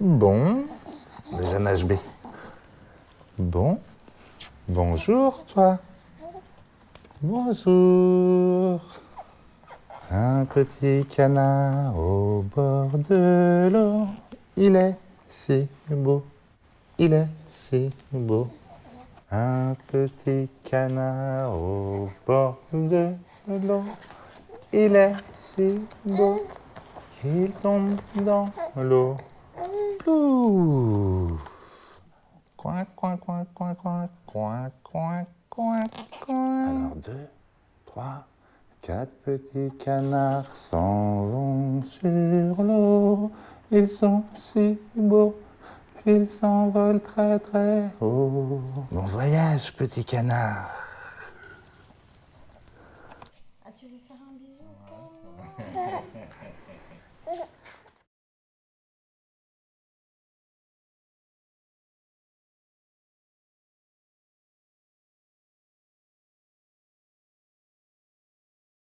Bon, déjà nage B. Bon, bonjour toi. Bonjour. Un petit canard au bord de l'eau. Il est si beau, il est si beau. Un petit canard au bord de l'eau. Il est si beau qu'il tombe dans l'eau. Coin, coin, coin, coin, coin, coin, coin, coin, coin. Alors, deux, trois, quatre petits canards s'en vont sur l'eau. Ils sont si beaux qu'ils s'envolent très très haut. Bon voyage, petit canard. Ah, tu veux faire un bisou comme